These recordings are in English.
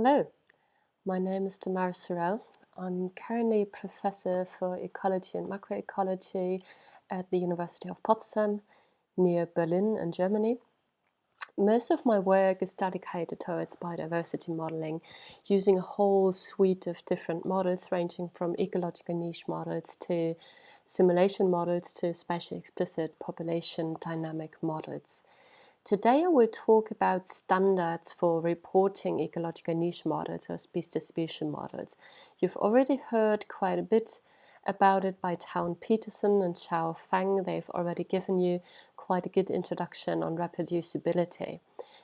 Hello, my name is Damaris Zurell. I'm currently a professor for ecology and macroecology at the University of Potsdam near Berlin in Germany. Most of my work is dedicated towards biodiversity modeling using a whole suite of different models ranging from ecological niche models to simulation models to spatially explicit population dynamic models. Today I will talk about standards for reporting ecological niche models or species distribution models. You've already heard quite a bit about it by Town Peterson and Xiao Feng. They've already given you quite a good introduction on reproducibility.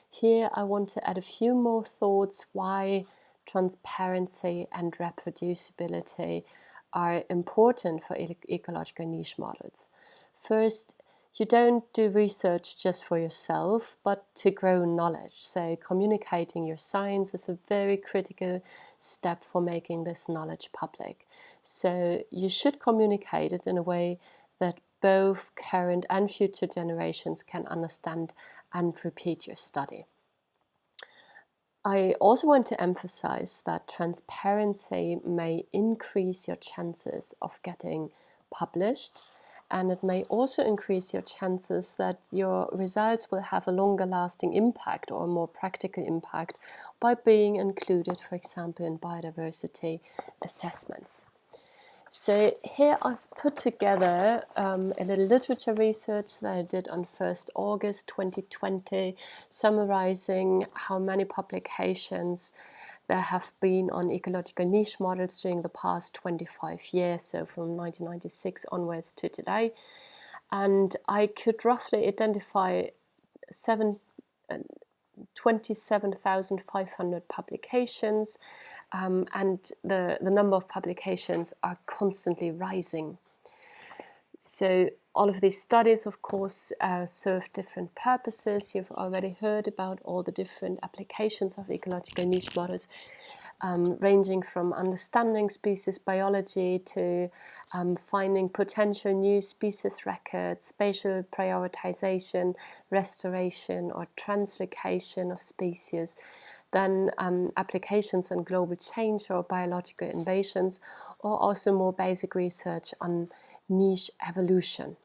Here I want to add a few more thoughts why transparency and reproducibility are important for ecological niche models. First, you don't do research just for yourself, but to grow knowledge. So communicating your science is a very critical step for making this knowledge public. So you should communicate it in a way that both current and future generations can understand and repeat your study. I also want to emphasize that transparency may increase your chances of getting published and it may also increase your chances that your results will have a longer lasting impact or a more practical impact by being included, for example, in biodiversity assessments. So here I've put together um, a little literature research that I did on 1st August 2020, summarizing how many publications there have been on ecological niche models during the past 25 years, so from 1996 onwards to today. And I could roughly identify seven, uh, 27,500 publications um, and the, the number of publications are constantly rising. So all of these studies, of course, uh, serve different purposes. You've already heard about all the different applications of ecological niche models, um, ranging from understanding species biology to um, finding potential new species records, spatial prioritization, restoration or translocation of species, then um, applications on global change or biological invasions, or also more basic research on niche evolution.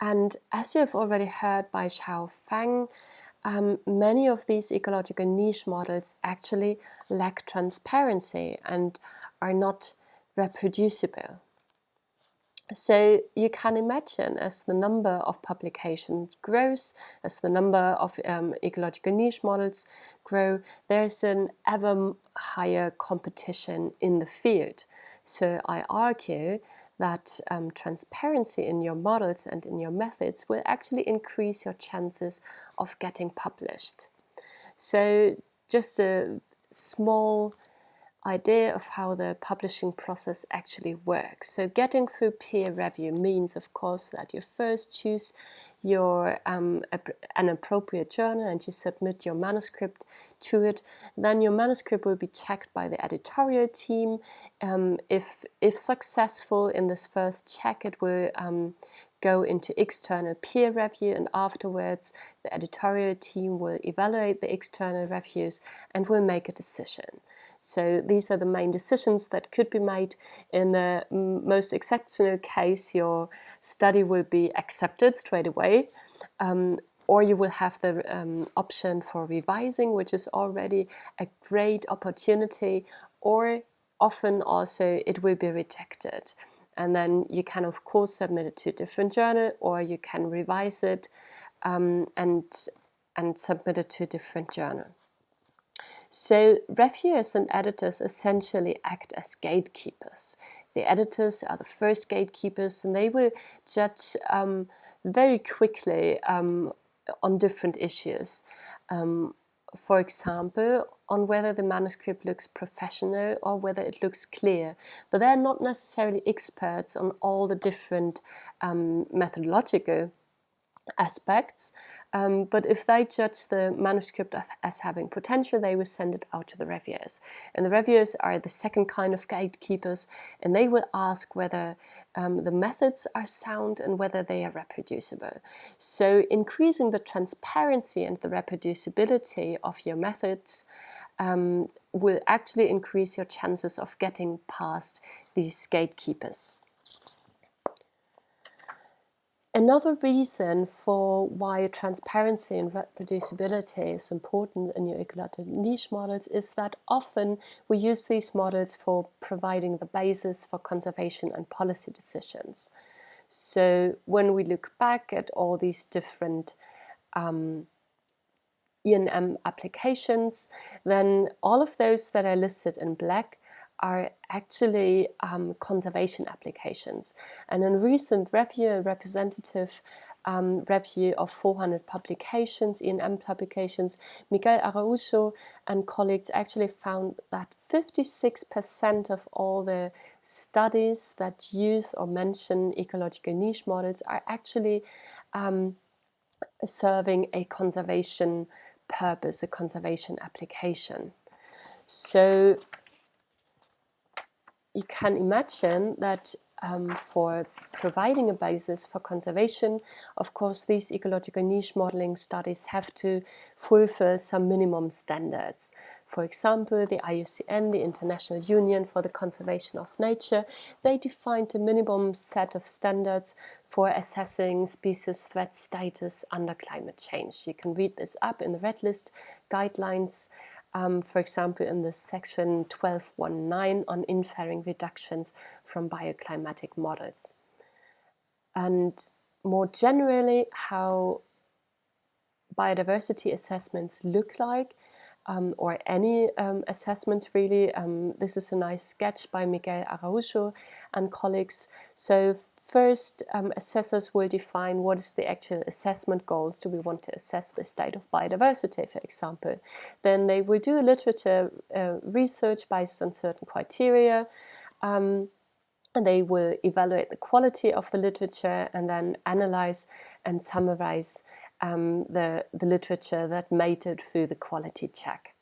And as you have already heard by Xiao Feng, um, many of these ecological niche models actually lack transparency and are not reproducible. So you can imagine as the number of publications grows, as the number of um, ecological niche models grow, there's an ever higher competition in the field. So I argue that um, transparency in your models and in your methods will actually increase your chances of getting published. So just a small idea of how the publishing process actually works. So getting through peer review means, of course, that you first choose your um, an appropriate journal and you submit your manuscript to it. Then your manuscript will be checked by the editorial team. Um, if, if successful in this first check, it will um, go into external peer review and afterwards the editorial team will evaluate the external reviews and will make a decision. So these are the main decisions that could be made. In the most exceptional case, your study will be accepted straight away. Um, or you will have the um, option for revising, which is already a great opportunity, or often also it will be rejected. And then you can, of course, submit it to a different journal, or you can revise it um, and, and submit it to a different journal. So reviewers and editors essentially act as gatekeepers. The editors are the first gatekeepers and they will judge um, very quickly um, on different issues. Um, for example, on whether the manuscript looks professional or whether it looks clear. But they're not necessarily experts on all the different um, methodological aspects, um, but if they judge the manuscript as having potential, they will send it out to the reviewers. And the reviewers are the second kind of gatekeepers, and they will ask whether um, the methods are sound and whether they are reproducible. So increasing the transparency and the reproducibility of your methods um, will actually increase your chances of getting past these gatekeepers. Another reason for why transparency and reproducibility is important in your ecological niche models is that often we use these models for providing the basis for conservation and policy decisions. So when we look back at all these different um, ENM applications, then all of those that are listed in black are actually um, conservation applications. And in recent review, a representative um, review of 400 publications, ENM publications, Miguel Araujo and colleagues actually found that 56% of all the studies that use or mention ecological niche models are actually um, serving a conservation purpose, a conservation application. So you can imagine that um, for providing a basis for conservation, of course, these ecological niche modeling studies have to fulfill some minimum standards. For example, the IUCN, the International Union for the Conservation of Nature, they defined a minimum set of standards for assessing species threat status under climate change. You can read this up in the Red List guidelines um, for example, in the section 1219 on inferring reductions from bioclimatic models. And more generally, how biodiversity assessments look like um, or any um, assessments really. Um, this is a nice sketch by Miguel Araujo and colleagues. So first, um, assessors will define what is the actual assessment goals. Do we want to assess the state of biodiversity, for example? Then they will do a literature uh, research based on certain criteria. Um, and they will evaluate the quality of the literature and then analyze and summarize um, the, the literature that made it through the quality check.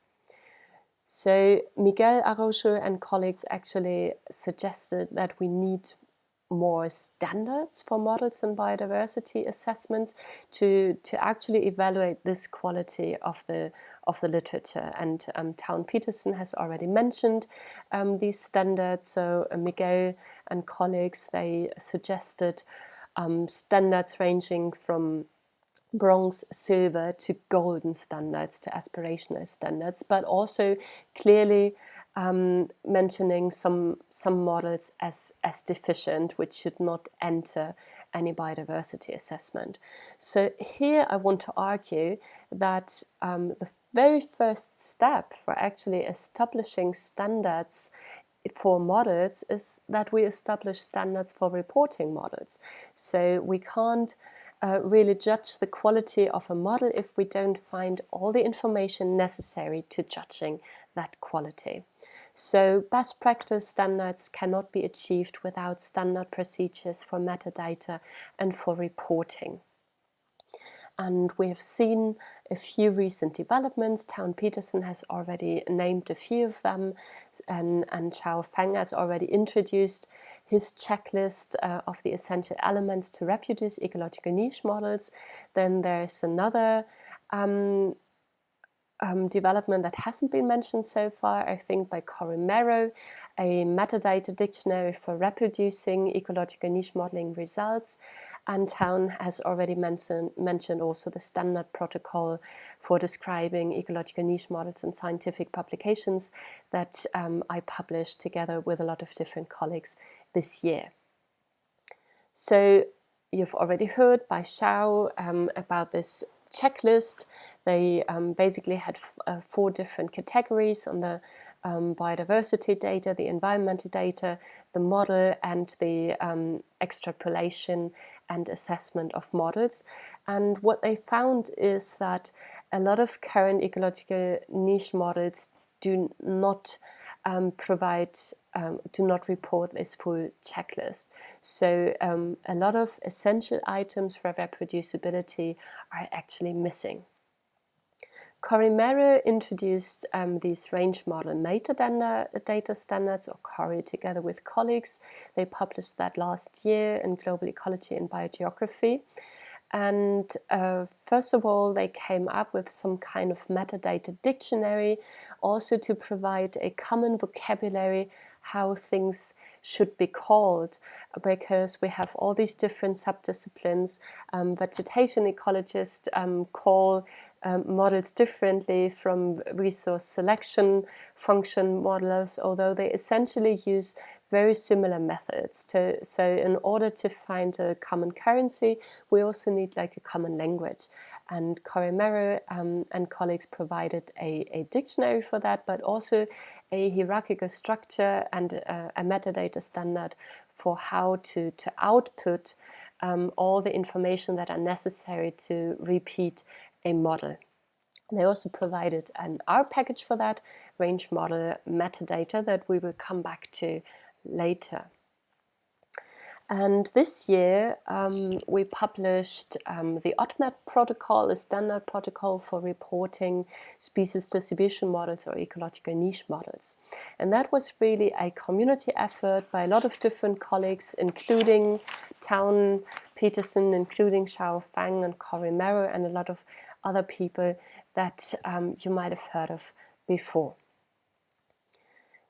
So Miguel Araujo and colleagues actually suggested that we need more standards for models and biodiversity assessments to to actually evaluate this quality of the of the literature. And um, Town Peterson has already mentioned um, these standards. So uh, Miguel and colleagues they suggested um, standards ranging from bronze, silver to golden standards, to aspirational standards, but also clearly um, mentioning some some models as as deficient, which should not enter any biodiversity assessment. So here I want to argue that um, the very first step for actually establishing standards for models is that we establish standards for reporting models. So we can't uh, really judge the quality of a model if we don't find all the information necessary to judging that quality. So best practice standards cannot be achieved without standard procedures for metadata and for reporting. And we have seen a few recent developments. Town Peterson has already named a few of them, and, and Xiao Feng has already introduced his checklist uh, of the essential elements to reproduce ecological niche models. Then there's another um, um, development that hasn't been mentioned so far, I think by Cory Merow, a metadata dictionary for reproducing ecological niche modeling results. And Town has already mentioned, mentioned also the standard protocol for describing ecological niche models in scientific publications that um, I published together with a lot of different colleagues this year. So you've already heard by Xiao um, about this checklist. They um, basically had uh, four different categories on the um, biodiversity data, the environmental data, the model and the um, extrapolation and assessment of models. And what they found is that a lot of current ecological niche models do not um, provide, um, do not report this full checklist. So um, a lot of essential items for reproducibility are actually missing. Cory Merow introduced um, these range model metadata data standards, or CORI, together with colleagues. They published that last year in Global Ecology and Biogeography. And uh, first of all, they came up with some kind of metadata dictionary, also to provide a common vocabulary how things should be called because we have all these different subdisciplines. Um, vegetation ecologists um, call um, models differently from resource selection function modelers, although they essentially use very similar methods. To, so in order to find a common currency, we also need like a common language. And Cory Merow um, and colleagues provided a, a, dictionary for that, but also a hierarchical structure and a, a metadata standard for how to, to output um, all the information that are necessary to repeat a model. They also provided an R package for that, range model metadata that we will come back to later. And this year um, we published um, the ODMAP protocol, a standard protocol for reporting species distribution models or ecological niche models. And that was really a community effort by a lot of different colleagues, including Town Peterson, including Xiao Feng and Cory Merow, and a lot of other people that um, you might have heard of before.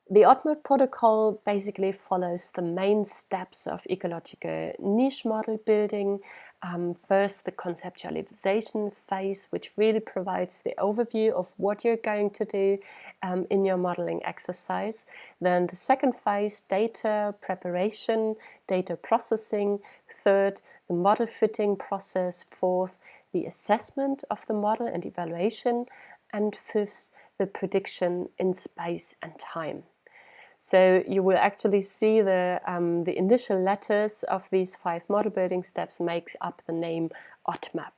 The ODMAP protocol basically follows the main steps of ecological niche model building. Um, first, the conceptualization phase, which really provides the overview of what you're going to do um, in your modeling exercise. Then the second phase, data preparation, data processing. Third, the model fitting process. Fourth, the assessment of the model and evaluation. And fifth, the prediction in space and time. So you will actually see the, um, the initial letters of these five model building steps makes up the name ODMAP.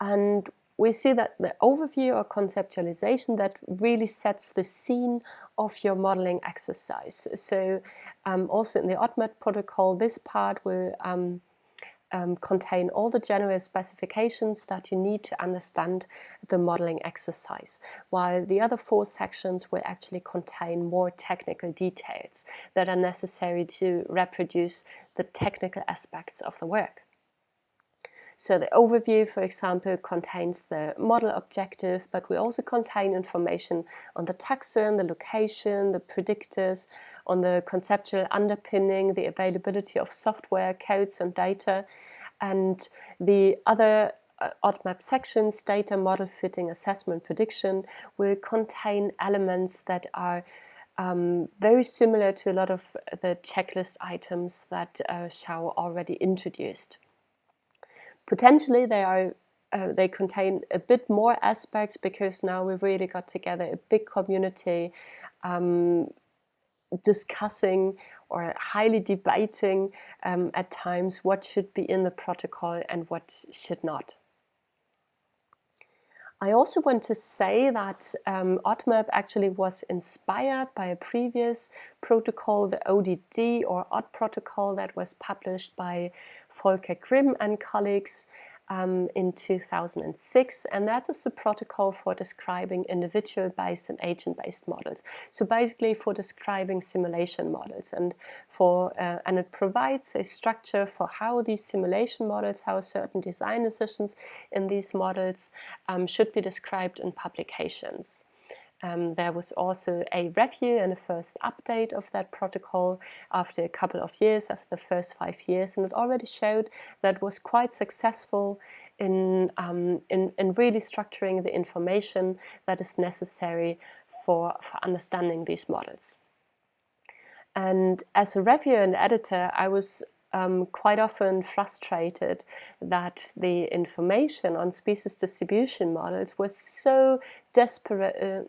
And we see that the overview or conceptualization that really sets the scene of your modeling exercise. So um, also in the ODMAP protocol, this part will um, um, contain all the general specifications that you need to understand the modeling exercise, while the other four sections will actually contain more technical details that are necessary to reproduce the technical aspects of the work. So the overview, for example, contains the model objective, but we also contain information on the taxon, the location, the predictors, on the conceptual underpinning, the availability of software, codes and data, and the other uh, ODMAP sections, data, model fitting, assessment, prediction, will contain elements that are um, very similar to a lot of the checklist items that uh, Xiao already introduced. Potentially they are uh, they contain a bit more aspects because now we've really got together a big community um, discussing or highly debating um, at times what should be in the protocol and what should not. I also want to say that um, ODMAP actually was inspired by a previous protocol, the ODD or OD protocol that was published by Volker Grimm and colleagues um, in 2006 and that is a protocol for describing individual-based and agent-based models. So basically for describing simulation models and for uh, and it provides a structure for how these simulation models, how certain design decisions in these models um, should be described in publications. Um, there was also a review and a first update of that protocol after a couple of years, after the first five years, and it already showed that was quite successful in, um, in, in, really structuring the information that is necessary for, for understanding these models. And as a reviewer and editor, I was um, quite often frustrated that the information on species distribution models was so desperate, uh,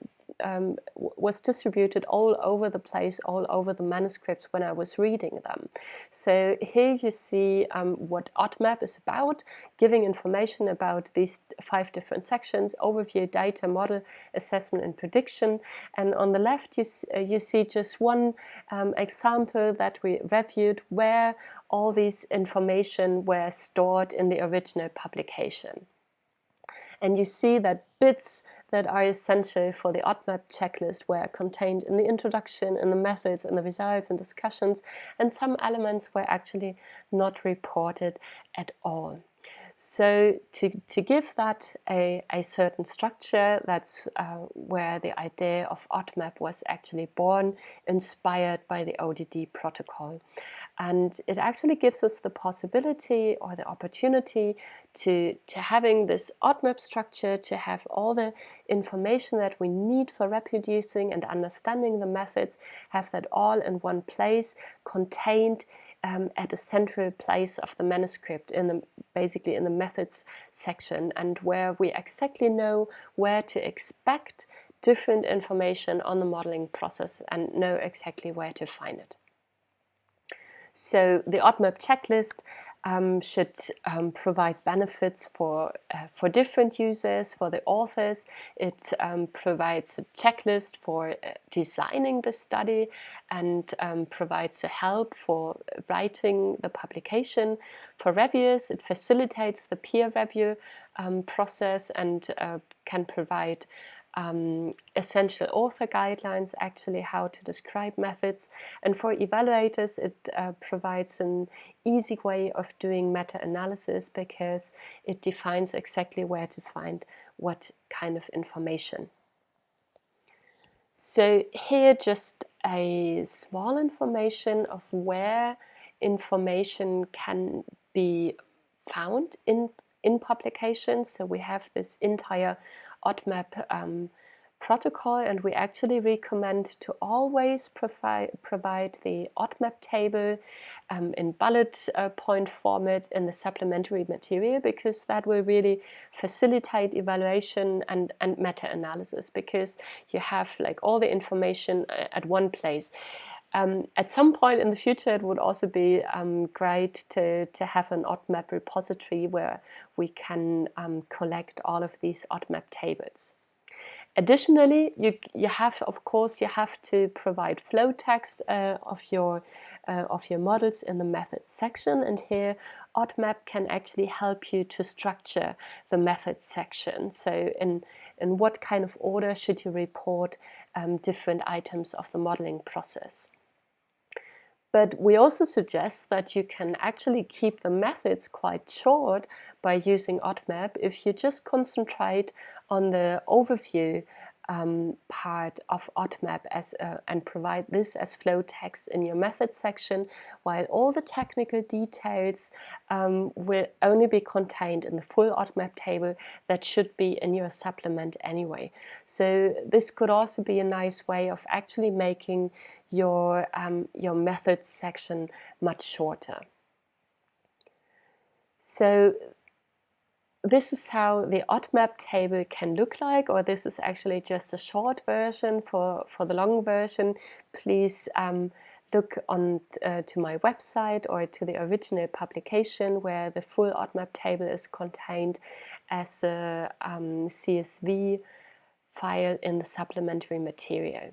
um, was distributed all over the place, all over the manuscripts when I was reading them. So here you see um, what ODMAP is about, giving information about these five different sections, overview, data, model, assessment and prediction. And on the left you, uh, you see just one um, example that we reviewed where all these information were stored in the original publication. And you see that bits that are essential for the ODMAP checklist were contained in the introduction, in the methods, in the results and discussions, and some elements were actually not reported at all. So to, to give that a, a certain structure, that's uh, where the idea of ODMAP was actually born, inspired by the ODD protocol. And it actually gives us the possibility or the opportunity to, to having this ODMAP structure, to have all the information that we need for reproducing and understanding the methods, have that all in one place, contained um, at a central place of the manuscript, in the, basically in the methods section, and where we exactly know where to expect different information on the modeling process and know exactly where to find it. So the ODMAP checklist um, should um, provide benefits for, uh, for different users, for the authors. It um, provides a checklist for uh, designing the study and um, provides a help for writing the publication. For reviewers, it facilitates the peer review um, process and uh, can provide um, essential author guidelines, actually how to describe methods. And for evaluators, it uh, provides an easy way of doing meta-analysis because it defines exactly where to find what kind of information. So here just a small information of where information can be found in, in publications. So we have this entire ODMAP um, protocol and we actually recommend to always provide, provide the ODMAP table um, in bullet uh, point format in the supplementary material because that will really facilitate evaluation and, and meta-analysis because you have like all the information uh, at one place. Um, at some point in the future, it would also be um, great to, to have an ODMAP repository where we can um, collect all of these ODMAP tables. Additionally, you, you have, of course, you have to provide flow text uh, of, your, uh, of your models in the methods section. And here, ODMAP can actually help you to structure the methods section. So in, in what kind of order should you report um, different items of the modeling process. But we also suggest that you can actually keep the methods quite short by using ODMAP if you just concentrate on the overview um, part of ODMAP as a, and provide this as flow text in your method section, while all the technical details um, will only be contained in the full ODMAP table that should be in your supplement anyway. So this could also be a nice way of actually making your, um, your methods section much shorter. So this is how the ODMAP table can look like, or this is actually just a short version. For, for the long version, please um, look on uh, to my website or to the original publication where the full ODMAP table is contained as a um, CSV file in the supplementary material.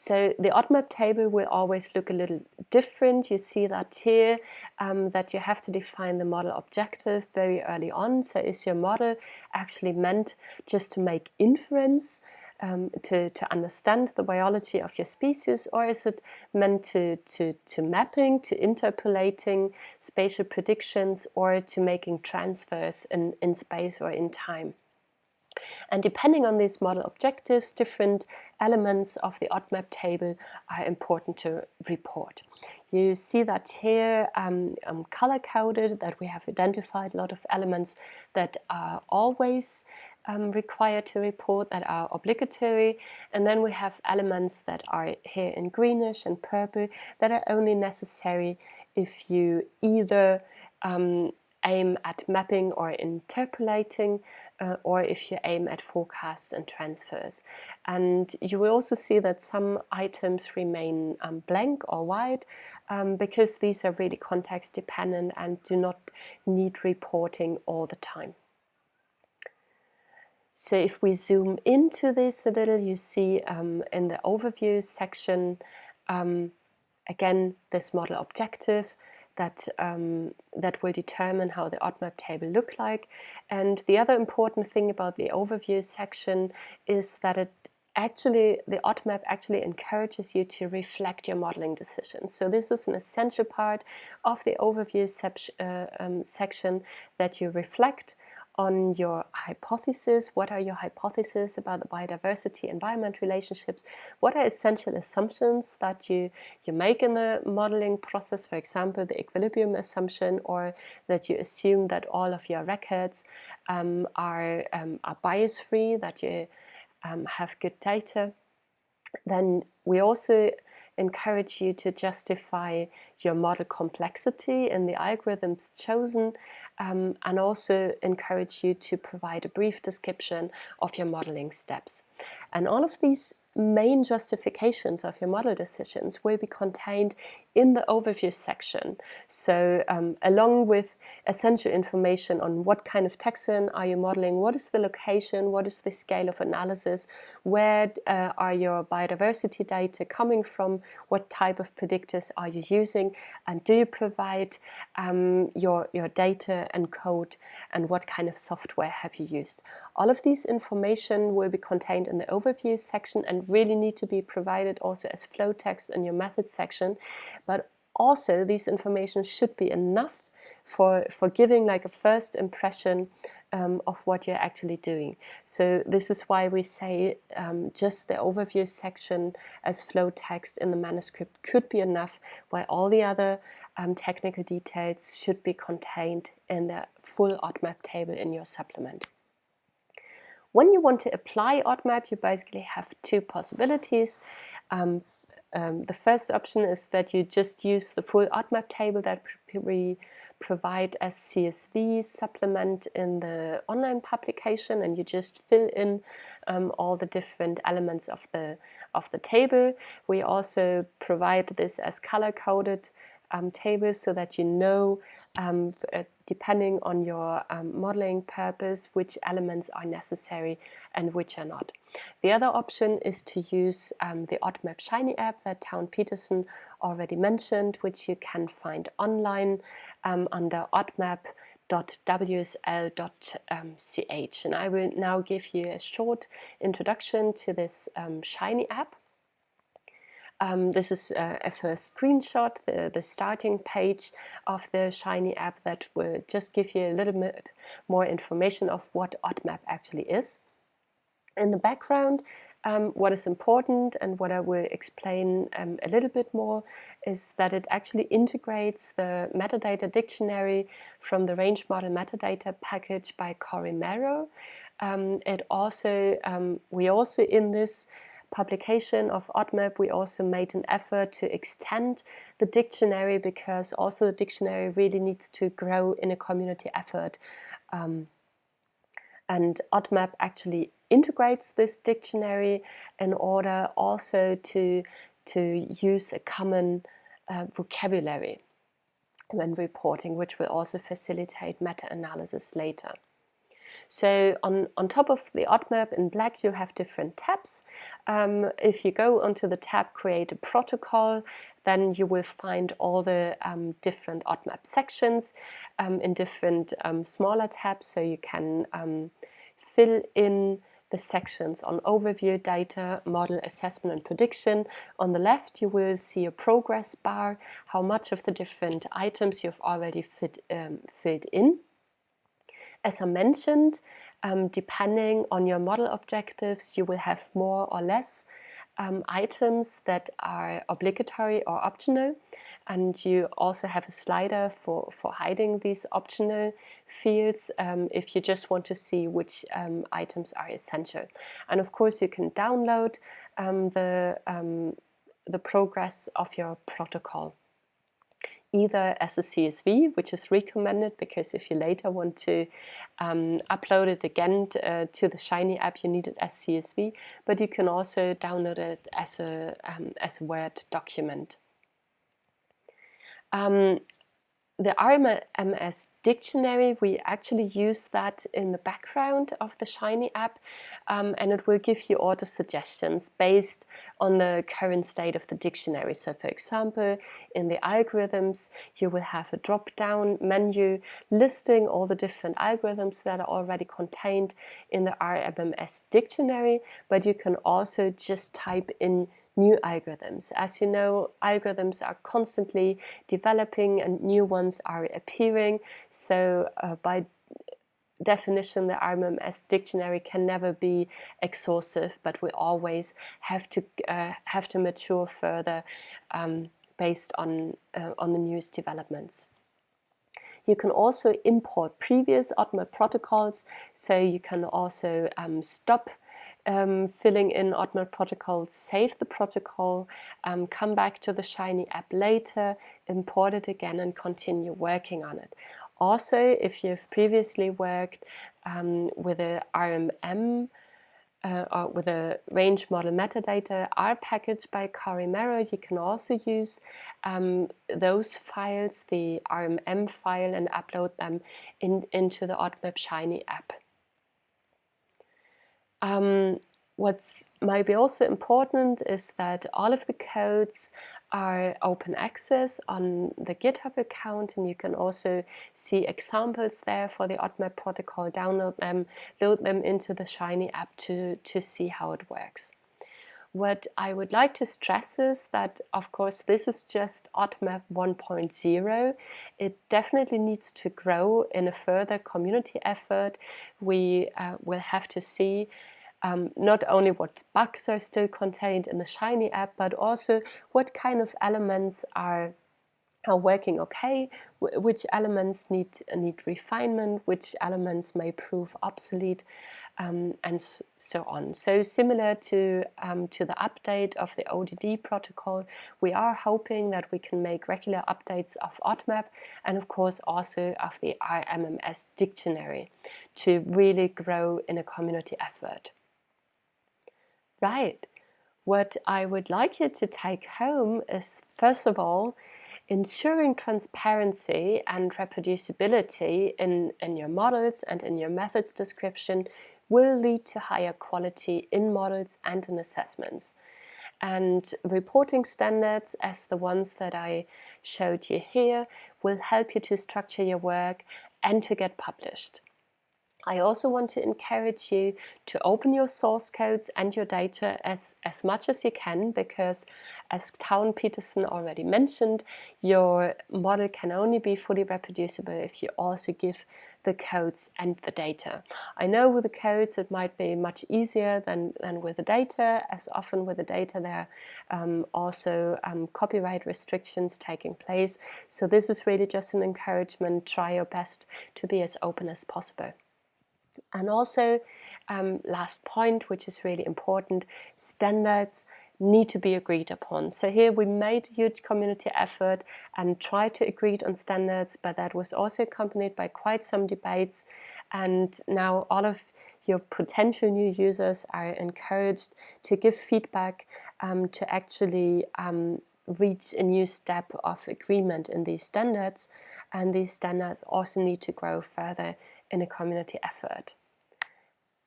So the ODMAP table will always look a little different. You see that here, um, that you have to define the model objective very early on. So is your model actually meant just to make inference, um, to, to understand the biology of your species, or is it meant to, to, to mapping, to interpolating spatial predictions, or to making transfers in, in space or in time? And depending on these model objectives, different elements of the ODMAP table are important to report. You see that here um, um, color-coded, that we have identified a lot of elements that are always um, required to report, that are obligatory. And then we have elements that are here in greenish and purple that are only necessary if you either um, aim at mapping or interpolating uh, or if you aim at forecasts and transfers. And you will also see that some items remain um, blank or white um, because these are really context dependent and do not need reporting all the time. So if we zoom into this a little, you see um, in the overview section, um, again, this model objective that, um, that will determine how the ODMAP table look like. And the other important thing about the overview section is that it actually, the ODMAP actually encourages you to reflect your modeling decisions. So this is an essential part of the overview uh, um, section that you reflect on your hypothesis. What are your hypotheses about the biodiversity-environment relationships? What are essential assumptions that you, you make in the modeling process? For example, the equilibrium assumption or that you assume that all of your records um, are, um, are bias-free, that you um, have good data. Then we also encourage you to justify your model complexity in the algorithms chosen um, and also encourage you to provide a brief description of your modeling steps. And all of these main justifications of your model decisions will be contained in the overview section. So um, along with essential information on what kind of taxon are you modeling, what is the location, what is the scale of analysis, where uh, are your biodiversity data coming from, what type of predictors are you using, and do you provide um, your, your data and code, and what kind of software have you used. All of these information will be contained in the overview section and really need to be provided also as flow text in your method section but also these information should be enough for, for giving like a first impression um, of what you're actually doing. So this is why we say um, just the overview section as flow text in the manuscript could be enough, while all the other um, technical details should be contained in the full ODMAP table in your supplement. When you want to apply ODMAP, you basically have two possibilities. Um, um, the first option is that you just use the full ODMAP table that we provide as CSV supplement in the online publication and you just fill in um, all the different elements of the of the table. We also provide this as color-coded um, tables so that you know, um, uh, depending on your um, modeling purpose, which elements are necessary and which are not. The other option is to use um, the ODMAP Shiny app that Town Peterson already mentioned, which you can find online um, under odmap.wsl.ch. And I will now give you a short introduction to this um, Shiny app. Um, this is a, a, first screenshot, the, the starting page of the Shiny app that will just give you a little bit more information of what ODMAP actually is. In the background, um, what is important and what I will explain um, a little bit more is that it actually integrates the metadata dictionary from the range model metadata package by Cory Merow. Um, it also, um, we also in this publication of ODMAP, we also made an effort to extend the dictionary because also the dictionary really needs to grow in a community effort. Um, and ODMAP actually integrates this dictionary in order also to, to use a common uh, vocabulary when reporting, which will also facilitate meta-analysis later. So on, on top of the ODMAP in black, you have different tabs. Um, if you go onto the tab Create a Protocol, then you will find all the um, different ODMAP sections um, in different um, smaller tabs. So you can um, fill in the sections on overview, data, model, assessment and prediction. On the left you will see a progress bar, how much of the different items you've already fit, um, filled in. As I mentioned, um, depending on your model objectives, you will have more or less um, items that are obligatory or optional. And you also have a slider for, for hiding these optional fields um, if you just want to see which um, items are essential. And of course, you can download um, the, um, the progress of your protocol either as a CSV, which is recommended because if you later want to um, upload it again to, uh, to, the Shiny app, you need it as CSV, but you can also download it as a, um, as a Word document. Um, the RMS dictionary, we actually use that in the background of the Shiny app um, and it will give you auto suggestions based on the current state of the dictionary. So for example, in the algorithms, you will have a drop-down menu listing all the different algorithms that are already contained in the RMS dictionary, but you can also just type in new algorithms. As you know, algorithms are constantly developing and new ones are appearing. So uh, by definition, the RMS dictionary can never be exhaustive, but we always have to uh, have to mature further um, based on uh, on the newest developments. You can also import previous ODMAP protocols, so you can also um, stop um, filling in ODMAP protocols, save the protocol, um, come back to the Shiny app later, import it again and continue working on it. Also, if you've previously worked um, with a RMM uh, or with a range model metadata R package by Cory Merow, you can also use um, those files, the RMM file, and upload them in, into the ODMAP Shiny app. Um, what's might be also important is that all of the codes are open access on the GitHub account and you can also see examples there for the ODMAP protocol, download them, load them into the Shiny app to, to see how it works. What I would like to stress is that, of course, this is just ODMAP 1.0. It definitely needs to grow in a further community effort. We uh, will have to see um, not only what bugs are still contained in the Shiny app, but also what kind of elements are are working okay, which elements need need refinement, which elements may prove obsolete, um, and so on. So similar to um, to the update of the ODD protocol, we are hoping that we can make regular updates of ODMAP and of course also of the RMMS dictionary to really grow in a community effort. Right. What I would like you to take home is, first of all, ensuring transparency and reproducibility in, in your models and in your methods description will lead to higher quality in models and in assessments. And reporting standards, as the ones that I showed you here, will help you to structure your work and to get published. I also want to encourage you to open your source codes and your data as, as much as you can because as Town Peterson already mentioned, your model can only be fully reproducible if you also give the codes and the data. I know with the codes it might be much easier than, than with the data, as often with the data there are um, also um, copyright restrictions taking place. So this is really just an encouragement, try your best to be as open as possible. And also, um, last point, which is really important, standards need to be agreed upon. So here we made a huge community effort and tried to agree on standards, but that was also accompanied by quite some debates. And now all of your potential new users are encouraged to give feedback um, to actually um, reach a new step of agreement in these standards and these standards also need to grow further in a community effort.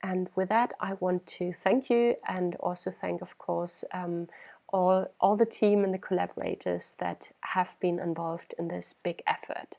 And with that, I want to thank you and also thank, of course, um, all, all the team and the collaborators that have been involved in this big effort.